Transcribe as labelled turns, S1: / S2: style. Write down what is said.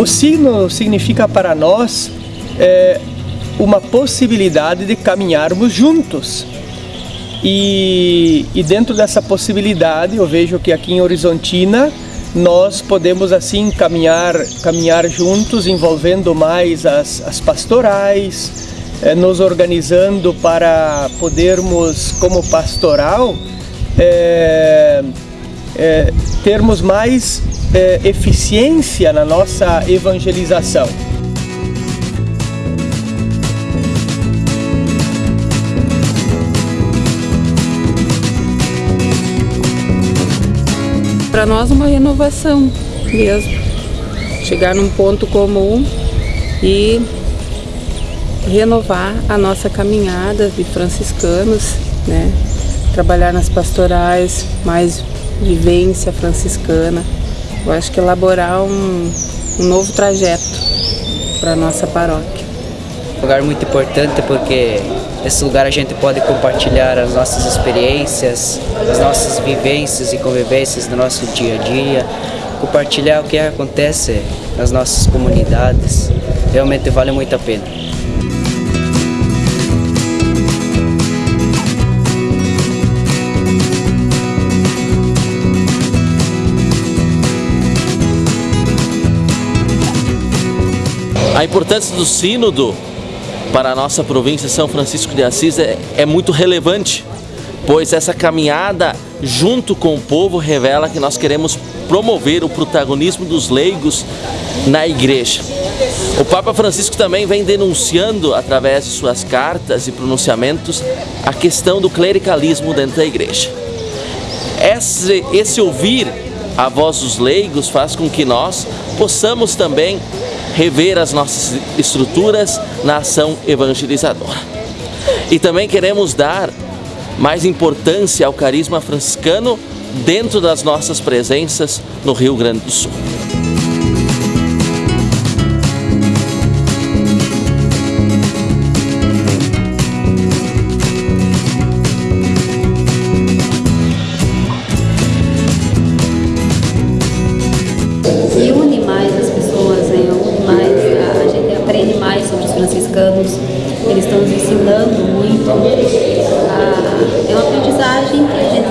S1: O sino significa para nós é, uma possibilidade de caminharmos juntos. E, e dentro dessa possibilidade, eu vejo que aqui em Horizontina nós podemos assim caminhar, caminhar juntos, envolvendo mais as, as pastorais, eh, nos organizando para podermos, como pastoral, eh, eh, termos mais eficiência na nossa evangelização.
S2: para nós uma renovação mesmo. Chegar num ponto comum e renovar a nossa caminhada de franciscanos, né? Trabalhar nas pastorais, mais vivência franciscana. Eu acho que elaborar um, um novo trajeto para a nossa paróquia.
S3: Um lugar muito importante porque Nesse lugar a gente pode compartilhar as nossas experiências, as nossas vivências e convivências do nosso dia a dia, compartilhar o que acontece nas nossas comunidades. Realmente vale muito a pena.
S4: A importância do sínodo para a nossa província São Francisco de Assis é, é muito relevante, pois essa caminhada junto com o povo revela que nós queremos promover o protagonismo dos leigos na igreja. O Papa Francisco também vem denunciando, através de suas cartas e pronunciamentos, a questão do clericalismo dentro da igreja. Esse, esse ouvir a voz dos leigos faz com que nós possamos também rever as nossas estruturas na ação evangelizadora. E também queremos dar mais importância ao carisma franciscano dentro das nossas presenças no Rio Grande do Sul.
S5: Franciscanos, eles estão nos ensinando muito. Ah, é uma aprendizagem que a gente